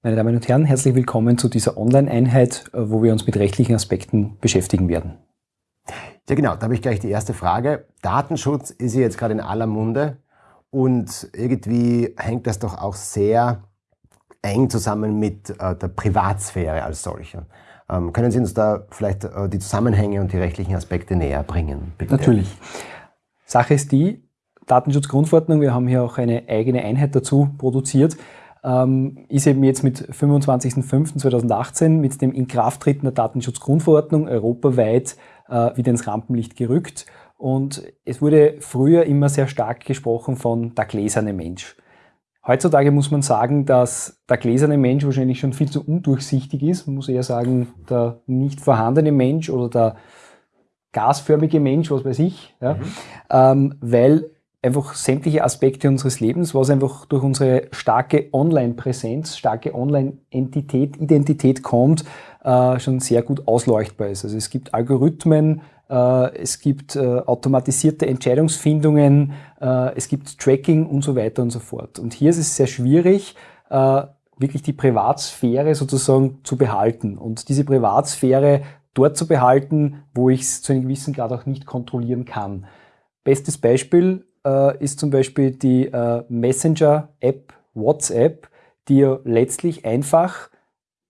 Meine Damen und Herren, herzlich willkommen zu dieser Online-Einheit, äh, wo wir uns mit rechtlichen Aspekten beschäftigen werden. Ja genau, da habe ich gleich die erste Frage. Datenschutz ist ja jetzt gerade in aller Munde und irgendwie hängt das doch auch sehr eng zusammen mit äh, der Privatsphäre als solcher. Ähm, können Sie uns da vielleicht äh, die Zusammenhänge und die rechtlichen Aspekte näher bringen? Bitte? Natürlich. Sache ist die, Datenschutzgrundverordnung, wir haben hier auch eine eigene Einheit dazu produziert, ähm, ist eben jetzt mit 25.05.2018 mit dem Inkrafttreten der Datenschutzgrundverordnung europaweit äh, wieder ins Rampenlicht gerückt. Und es wurde früher immer sehr stark gesprochen von der gläserne Mensch. Heutzutage muss man sagen, dass der gläserne Mensch wahrscheinlich schon viel zu undurchsichtig ist. Man muss eher sagen, der nicht vorhandene Mensch oder der gasförmige Mensch, was weiß ich, ja, mhm. ähm, weil einfach sämtliche Aspekte unseres Lebens, was einfach durch unsere starke Online-Präsenz, starke Online-Entität, Identität kommt, äh, schon sehr gut ausleuchtbar ist. Also es gibt Algorithmen, äh, es gibt äh, automatisierte Entscheidungsfindungen, äh, es gibt Tracking und so weiter und so fort. Und hier ist es sehr schwierig, äh, wirklich die Privatsphäre sozusagen zu behalten und diese Privatsphäre dort zu behalten, wo ich es zu einem gewissen Grad auch nicht kontrollieren kann. Bestes Beispiel äh, ist zum Beispiel die äh, Messenger-App WhatsApp, die ja letztlich einfach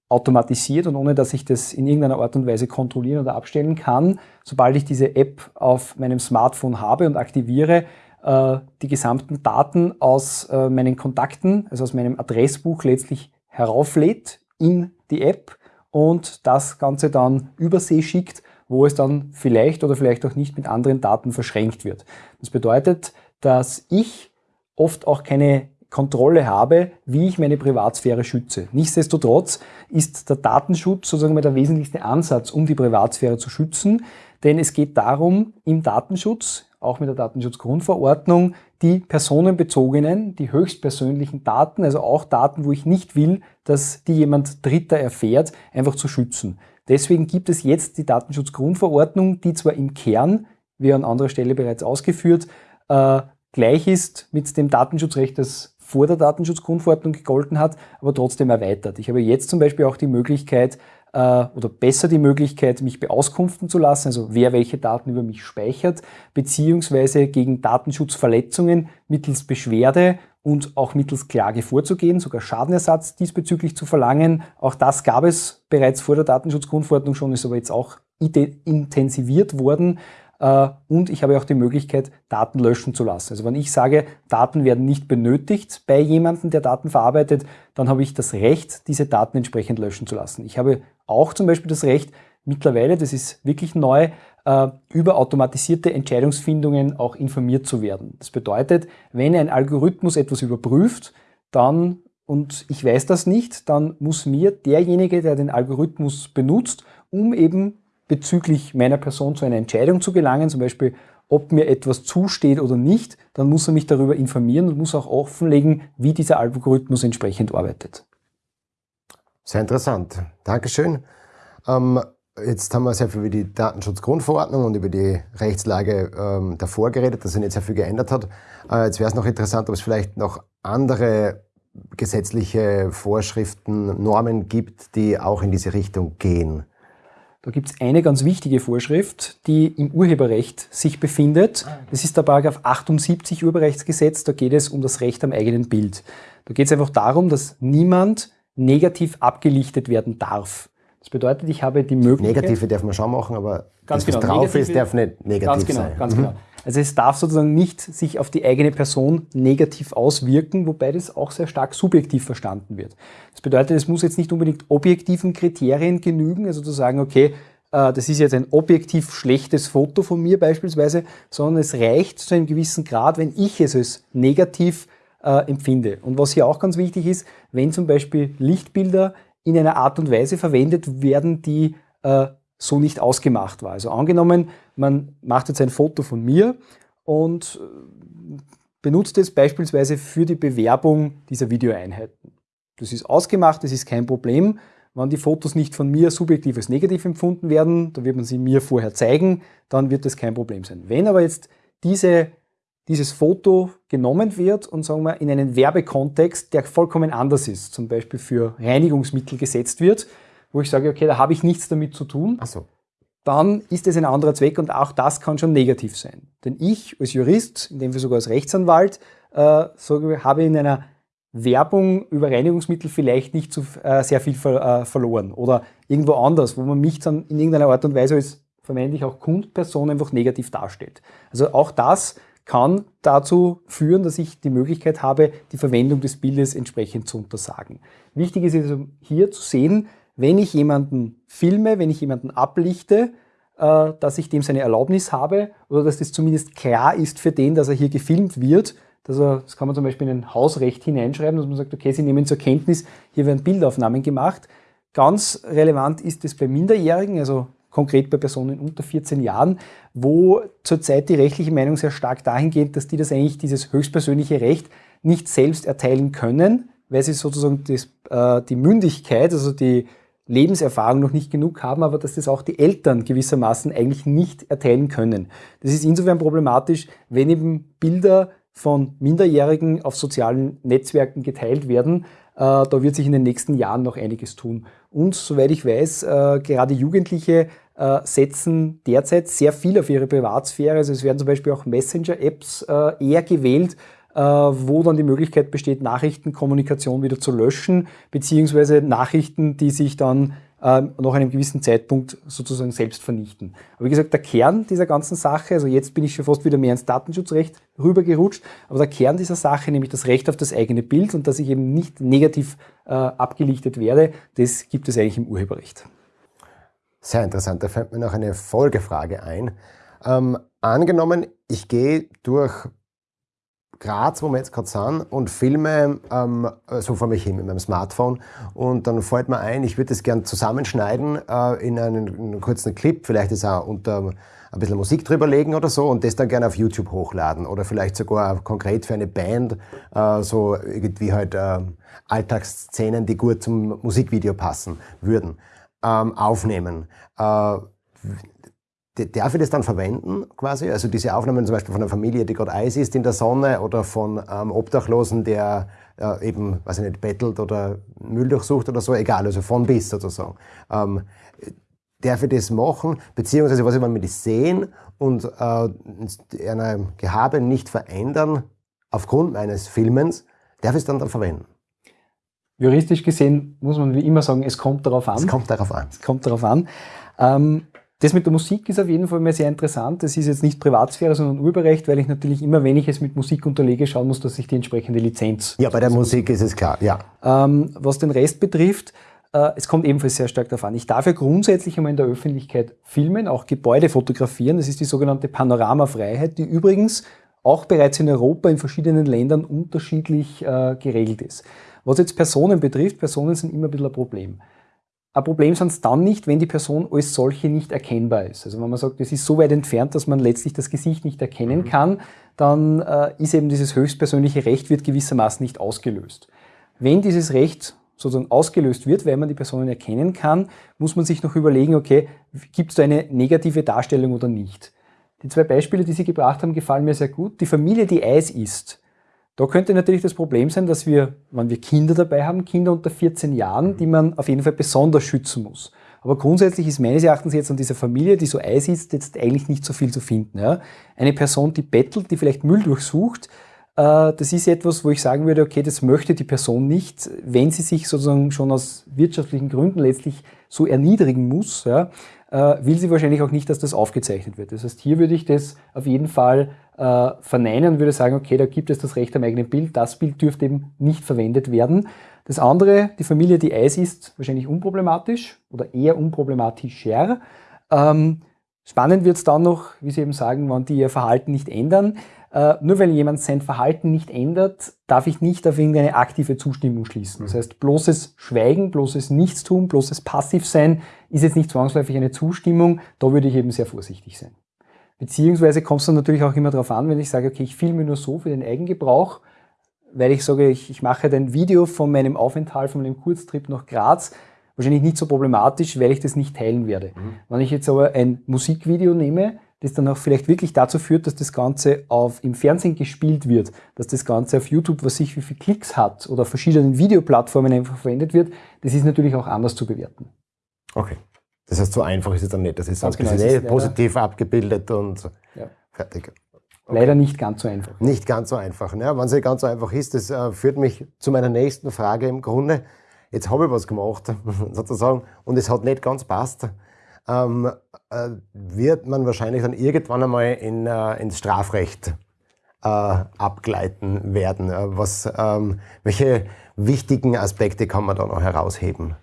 automatisiert und ohne dass ich das in irgendeiner Art und Weise kontrollieren oder abstellen kann, sobald ich diese App auf meinem Smartphone habe und aktiviere, äh, die gesamten Daten aus äh, meinen Kontakten, also aus meinem Adressbuch letztlich herauflädt in die App und das Ganze dann übersee schickt wo es dann vielleicht oder vielleicht auch nicht mit anderen Daten verschränkt wird. Das bedeutet, dass ich oft auch keine Kontrolle habe, wie ich meine Privatsphäre schütze. Nichtsdestotrotz ist der Datenschutz sozusagen der wesentlichste Ansatz, um die Privatsphäre zu schützen, denn es geht darum, im Datenschutz, auch mit der Datenschutzgrundverordnung, die personenbezogenen, die höchstpersönlichen Daten, also auch Daten, wo ich nicht will, dass die jemand Dritter erfährt, einfach zu schützen. Deswegen gibt es jetzt die Datenschutzgrundverordnung, die zwar im Kern, wie an anderer Stelle bereits ausgeführt, äh, gleich ist mit dem Datenschutzrecht, das vor der Datenschutzgrundverordnung gegolten hat, aber trotzdem erweitert. Ich habe jetzt zum Beispiel auch die Möglichkeit, äh, oder besser die Möglichkeit, mich beauskunften zu lassen, also wer welche Daten über mich speichert, beziehungsweise gegen Datenschutzverletzungen mittels Beschwerde und auch mittels Klage vorzugehen, sogar Schadenersatz diesbezüglich zu verlangen. Auch das gab es bereits vor der Datenschutzgrundverordnung schon, ist aber jetzt auch intensiviert worden. Äh, und ich habe auch die Möglichkeit, Daten löschen zu lassen. Also wenn ich sage, Daten werden nicht benötigt bei jemandem, der Daten verarbeitet, dann habe ich das Recht, diese Daten entsprechend löschen zu lassen. Ich habe auch zum Beispiel das Recht, mittlerweile, das ist wirklich neu, äh, über automatisierte Entscheidungsfindungen auch informiert zu werden. Das bedeutet, wenn ein Algorithmus etwas überprüft, dann, und ich weiß das nicht, dann muss mir derjenige, der den Algorithmus benutzt, um eben bezüglich meiner Person zu einer Entscheidung zu gelangen, zum Beispiel ob mir etwas zusteht oder nicht, dann muss er mich darüber informieren und muss auch offenlegen, wie dieser Algorithmus entsprechend arbeitet. Sehr interessant. Dankeschön. Ähm, Jetzt haben wir sehr viel über die Datenschutzgrundverordnung und über die Rechtslage ähm, davor geredet, dass sich nicht sehr viel geändert hat. Äh, jetzt wäre es noch interessant, ob es vielleicht noch andere gesetzliche Vorschriften, Normen gibt, die auch in diese Richtung gehen. Da gibt es eine ganz wichtige Vorschrift, die im Urheberrecht sich befindet. Das ist der Paragraph 78 Urheberrechtsgesetz. Da geht es um das Recht am eigenen Bild. Da geht es einfach darum, dass niemand negativ abgelichtet werden darf. Das bedeutet, ich habe die Möglichkeit... Negative darf man schon machen, aber ganz das, was genau, drauf ist, darf nicht negativ ganz genau, sein. Ganz mhm. genau. Also es darf sozusagen nicht sich auf die eigene Person negativ auswirken, wobei das auch sehr stark subjektiv verstanden wird. Das bedeutet, es muss jetzt nicht unbedingt objektiven Kriterien genügen, also zu sagen, okay, äh, das ist jetzt ein objektiv schlechtes Foto von mir beispielsweise, sondern es reicht zu einem gewissen Grad, wenn ich es als negativ äh, empfinde. Und was hier auch ganz wichtig ist, wenn zum Beispiel Lichtbilder in einer Art und Weise verwendet werden, die äh, so nicht ausgemacht war. Also angenommen, man macht jetzt ein Foto von mir und äh, benutzt es beispielsweise für die Bewerbung dieser Videoeinheiten. Das ist ausgemacht, das ist kein Problem. Wenn die Fotos nicht von mir subjektiv als negativ empfunden werden, dann wird man sie mir vorher zeigen, dann wird das kein Problem sein. Wenn aber jetzt diese dieses Foto genommen wird und sagen wir in einen Werbekontext, der vollkommen anders ist, zum Beispiel für Reinigungsmittel gesetzt wird, wo ich sage, okay, da habe ich nichts damit zu tun, so. dann ist es ein anderer Zweck und auch das kann schon negativ sein. Denn ich als Jurist, in dem Fall sogar als Rechtsanwalt, äh, sage, habe in einer Werbung über Reinigungsmittel vielleicht nicht so äh, sehr viel ver, äh, verloren oder irgendwo anders, wo man mich dann in irgendeiner Art und Weise als vermeintlich auch Kundperson einfach negativ darstellt. Also auch das kann dazu führen, dass ich die Möglichkeit habe, die Verwendung des Bildes entsprechend zu untersagen. Wichtig ist also hier zu sehen, wenn ich jemanden filme, wenn ich jemanden ablichte, äh, dass ich dem seine Erlaubnis habe oder dass das zumindest klar ist für den, dass er hier gefilmt wird. Das, das kann man zum Beispiel in ein Hausrecht hineinschreiben, dass man sagt, okay, Sie nehmen zur Kenntnis, hier werden Bildaufnahmen gemacht. Ganz relevant ist es bei Minderjährigen, also konkret bei Personen unter 14 Jahren, wo zurzeit die rechtliche Meinung sehr stark dahin geht, dass die das eigentlich, dieses höchstpersönliche Recht, nicht selbst erteilen können, weil sie sozusagen das, äh, die Mündigkeit, also die Lebenserfahrung noch nicht genug haben, aber dass das auch die Eltern gewissermaßen eigentlich nicht erteilen können. Das ist insofern problematisch, wenn eben Bilder von Minderjährigen auf sozialen Netzwerken geteilt werden. Äh, da wird sich in den nächsten Jahren noch einiges tun. Und soweit ich weiß, äh, gerade Jugendliche äh, setzen derzeit sehr viel auf ihre Privatsphäre. Also es werden zum Beispiel auch Messenger-Apps eher gewählt, wo dann die Möglichkeit besteht, Nachrichtenkommunikation wieder zu löschen, beziehungsweise Nachrichten, die sich dann ähm, nach einem gewissen Zeitpunkt sozusagen selbst vernichten. Aber wie gesagt, der Kern dieser ganzen Sache, also jetzt bin ich schon fast wieder mehr ins Datenschutzrecht rübergerutscht, aber der Kern dieser Sache, nämlich das Recht auf das eigene Bild und dass ich eben nicht negativ äh, abgelichtet werde, das gibt es eigentlich im Urheberrecht. Sehr interessant, da fällt mir noch eine Folgefrage ein. Ähm, angenommen, ich gehe durch Graz, wo wir jetzt gerade sind, und filme ähm, so vor mich hin mit meinem Smartphone. Und dann fällt mir ein, ich würde das gern zusammenschneiden äh, in einen, einen, kurzen Clip, vielleicht ist auch unter ein bisschen Musik drüber legen oder so und das dann gerne auf YouTube hochladen oder vielleicht sogar konkret für eine Band äh, so irgendwie halt äh, Alltagsszenen, die gut zum Musikvideo passen würden, ähm, aufnehmen. Äh, darf ich das dann verwenden quasi? Also diese Aufnahmen zum Beispiel von einer Familie, die gerade Eis isst in der Sonne oder von einem Obdachlosen, der äh, eben, weiß ich nicht, bettelt oder Müll durchsucht oder so, egal, also von bis sozusagen. Ähm, darf ich das machen? Beziehungsweise, was ich, wir das sehen und äh, einer Gehabe nicht verändern aufgrund meines Filmens, darf ich es dann, dann verwenden? Juristisch gesehen muss man wie immer sagen, es kommt darauf an. Es kommt darauf an. Es kommt darauf an. Ähm, das mit der Musik ist auf jeden Fall mal sehr interessant. Das ist jetzt nicht Privatsphäre, sondern Urheberrecht, weil ich natürlich immer, wenn ich es mit Musik unterlege, schauen muss, dass ich die entsprechende Lizenz. Ja, bei der Musik ist es klar, ja. Ähm, was den Rest betrifft, äh, es kommt ebenfalls sehr stark darauf an. Ich darf ja grundsätzlich einmal in der Öffentlichkeit filmen, auch Gebäude fotografieren. Das ist die sogenannte Panoramafreiheit, die übrigens auch bereits in Europa in verschiedenen Ländern unterschiedlich äh, geregelt ist. Was jetzt Personen betrifft, Personen sind immer ein bisschen ein Problem. Ein Problem sind es dann nicht, wenn die Person als solche nicht erkennbar ist. Also wenn man sagt, es ist so weit entfernt, dass man letztlich das Gesicht nicht erkennen mhm. kann, dann äh, ist eben dieses höchstpersönliche Recht wird gewissermaßen nicht ausgelöst. Wenn dieses Recht sozusagen ausgelöst wird, weil man die Personen erkennen kann, muss man sich noch überlegen, okay, gibt es da eine negative Darstellung oder nicht. Die zwei Beispiele, die Sie gebracht haben, gefallen mir sehr gut. Die Familie, die Eis isst, da könnte natürlich das Problem sein, dass wir, wenn wir Kinder dabei haben, Kinder unter 14 Jahren, die man auf jeden Fall besonders schützen muss. Aber grundsätzlich ist meines Erachtens jetzt an dieser Familie, die so Eis ist, jetzt eigentlich nicht so viel zu finden. Ja? Eine Person, die bettelt, die vielleicht Müll durchsucht, äh, das ist etwas, wo ich sagen würde, okay, das möchte die Person nicht, wenn sie sich sozusagen schon aus wirtschaftlichen Gründen letztlich so erniedrigen muss, ja, will sie wahrscheinlich auch nicht, dass das aufgezeichnet wird. Das heißt, hier würde ich das auf jeden Fall äh, verneinen und würde sagen, okay, da gibt es das Recht am eigenen Bild, das Bild dürfte eben nicht verwendet werden. Das andere, die Familie, die Eis ist, wahrscheinlich unproblematisch oder eher unproblematischer. Ähm, spannend wird es dann noch, wie Sie eben sagen, wenn die ihr Verhalten nicht ändern. Äh, nur weil jemand sein Verhalten nicht ändert, darf ich nicht auf irgendeine aktive Zustimmung schließen. Das heißt, bloßes Schweigen, bloßes Nichtstun, bloßes Passivsein ist jetzt nicht zwangsläufig eine Zustimmung. Da würde ich eben sehr vorsichtig sein. Beziehungsweise kommt es dann natürlich auch immer darauf an, wenn ich sage, okay, ich filme nur so für den Eigengebrauch, weil ich sage, ich, ich mache ein Video von meinem Aufenthalt, von meinem Kurztrip nach Graz, wahrscheinlich nicht so problematisch, weil ich das nicht teilen werde. Mhm. Wenn ich jetzt aber ein Musikvideo nehme, das dann auch vielleicht wirklich dazu führt, dass das Ganze auf, im Fernsehen gespielt wird, dass das Ganze auf YouTube, was sich wie viele Klicks hat oder auf verschiedenen Videoplattformen einfach verwendet wird, das ist natürlich auch anders zu bewerten. Okay. Das heißt, so einfach ist es dann nicht. Das ist, ganz genau, ist eh positiv abgebildet und ja. fertig. Okay. Leider nicht ganz so einfach. Nicht ganz so einfach. Ne? Wenn es nicht ganz so einfach ist, das äh, führt mich zu meiner nächsten Frage im Grunde. Jetzt habe ich was gemacht, sozusagen, und es hat nicht ganz passt. Ähm, äh, wird man wahrscheinlich dann irgendwann einmal in, äh, ins Strafrecht äh, abgleiten werden. Äh, was, ähm, welche wichtigen Aspekte kann man da noch herausheben?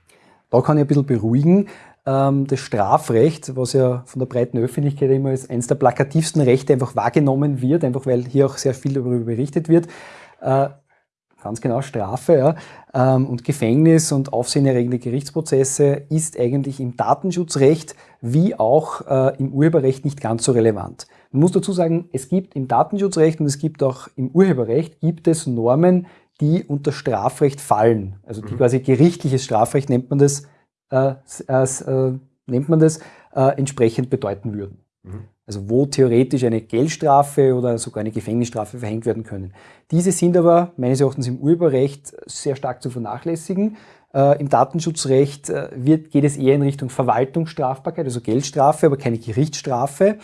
Da kann ich ein bisschen beruhigen. Ähm, das Strafrecht, was ja von der breiten Öffentlichkeit immer als eines der plakativsten Rechte einfach wahrgenommen wird, einfach weil hier auch sehr viel darüber berichtet wird, äh, ganz genau Strafe ja, ähm, und Gefängnis und aufsehenerregende Gerichtsprozesse ist eigentlich im Datenschutzrecht wie auch äh, im Urheberrecht nicht ganz so relevant. Man muss dazu sagen, es gibt im Datenschutzrecht und es gibt auch im Urheberrecht gibt es Normen, die unter Strafrecht fallen. Also die mhm. quasi gerichtliches Strafrecht nennt man das, äh, äh, nennt man das äh, entsprechend bedeuten würden. Mhm. Also wo theoretisch eine Geldstrafe oder sogar eine Gefängnisstrafe verhängt werden können. Diese sind aber meines Erachtens im Urheberrecht sehr stark zu vernachlässigen. Äh, Im Datenschutzrecht äh, wird, geht es eher in Richtung Verwaltungsstrafbarkeit, also Geldstrafe, aber keine Gerichtsstrafe.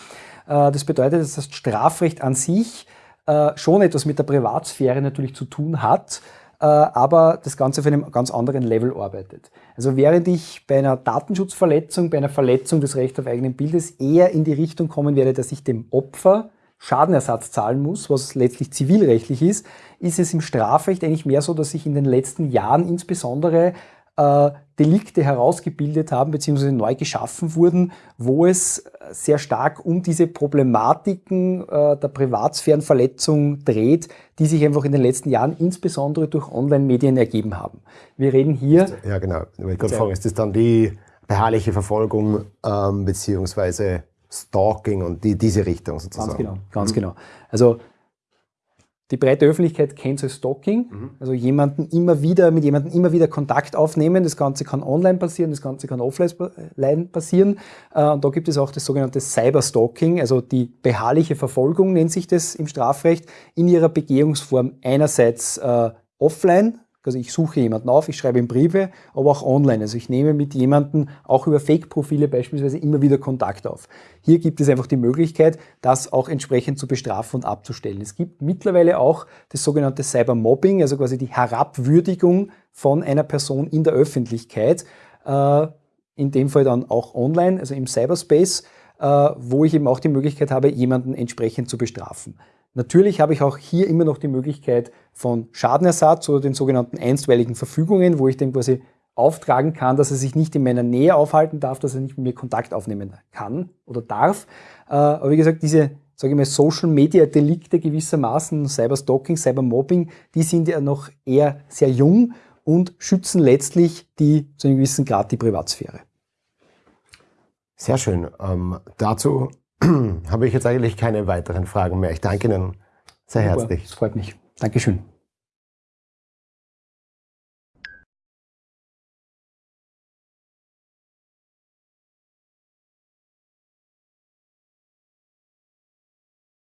Äh, das bedeutet, dass das Strafrecht an sich äh, schon etwas mit der Privatsphäre natürlich zu tun hat, aber das Ganze auf einem ganz anderen Level arbeitet. Also während ich bei einer Datenschutzverletzung, bei einer Verletzung des Rechts auf eigenen Bildes eher in die Richtung kommen werde, dass ich dem Opfer Schadenersatz zahlen muss, was letztlich zivilrechtlich ist, ist es im Strafrecht eigentlich mehr so, dass sich in den letzten Jahren insbesondere äh, Delikte herausgebildet haben bzw. neu geschaffen wurden, wo es sehr stark um diese Problematiken äh, der Privatsphärenverletzung dreht, die sich einfach in den letzten Jahren insbesondere durch Online-Medien ergeben haben. Wir reden hier... Ja genau, ich wollte gerade fragen, ist das dann die beharrliche Verfolgung ähm, beziehungsweise Stalking und die, diese Richtung sozusagen? Ganz genau, ganz mhm. genau. Also die breite Öffentlichkeit kennt es als Stalking, mhm. also jemanden immer wieder, mit jemandem immer wieder Kontakt aufnehmen. Das Ganze kann online passieren, das Ganze kann offline passieren. Äh, und da gibt es auch das sogenannte Cyberstalking, also die beharrliche Verfolgung nennt sich das im Strafrecht, in ihrer Begehungsform einerseits äh, offline, also ich suche jemanden auf, ich schreibe ihm Briefe, aber auch online. Also ich nehme mit jemandem auch über Fake-Profile beispielsweise immer wieder Kontakt auf. Hier gibt es einfach die Möglichkeit, das auch entsprechend zu bestrafen und abzustellen. Es gibt mittlerweile auch das sogenannte Cybermobbing, also quasi die Herabwürdigung von einer Person in der Öffentlichkeit, äh, in dem Fall dann auch online, also im Cyberspace, äh, wo ich eben auch die Möglichkeit habe, jemanden entsprechend zu bestrafen. Natürlich habe ich auch hier immer noch die Möglichkeit von Schadenersatz oder den sogenannten einstweiligen Verfügungen, wo ich dem quasi auftragen kann, dass er sich nicht in meiner Nähe aufhalten darf, dass er nicht mit mir Kontakt aufnehmen kann oder darf. Äh, aber wie gesagt, diese sage ich mal, Social Media Delikte gewissermaßen, Cyberstalking, Cybermobbing, die sind ja noch eher sehr jung und schützen letztlich die zu einem gewissen Grad die Privatsphäre. Sehr schön. Ähm, dazu habe ich jetzt eigentlich keine weiteren Fragen mehr. Ich danke Ihnen sehr herzlich. Das freut mich. Dankeschön.